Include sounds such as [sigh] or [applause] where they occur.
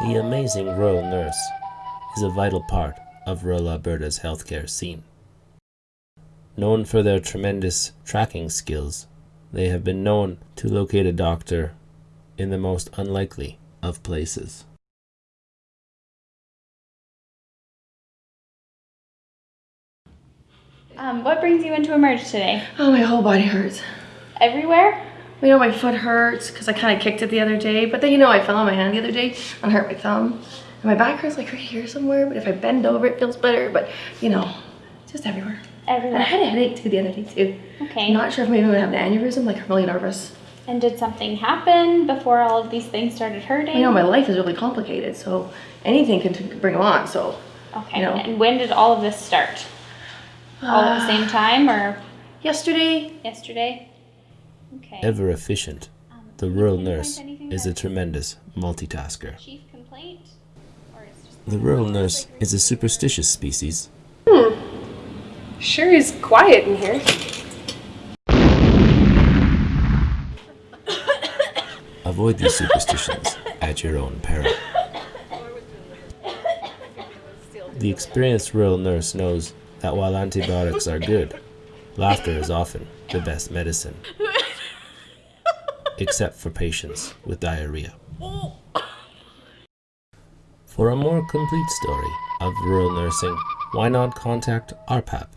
The amazing rural nurse is a vital part of rural Alberta's healthcare scene. Known for their tremendous tracking skills, they have been known to locate a doctor in the most unlikely of places. Um, what brings you into Emerge today? Oh, my whole body hurts. Everywhere? You know, my foot hurts because I kind of kicked it the other day. But then, you know, I fell on my hand the other day and hurt my thumb. And my back hurts like right here somewhere. But if I bend over, it feels better. But, you know, just everywhere. And I had a headache too the other day too. Okay. I'm not sure if maybe I'm gonna have an aneurysm. Like I'm really nervous. and did something happen before all of these things started hurting? You know, my life is really complicated. So anything can bring them on. So okay. you know. And when did all of this start? all at the same [sighs] time or yesterday, yesterday? Okay. Ever efficient, Um, the rural nurse is a tremendous multitasker. chief complaint? Or it's just The rural nurse is a superstitious species. Hmm. Sure is quiet in here. Avoid these superstitions at your own peril. The experienced rural nurse knows that while antibiotics are good, laughter is often the best medicine. [laughs] Except for patients with diarrhea. For a more complete story of rural nursing, why not contact RPAP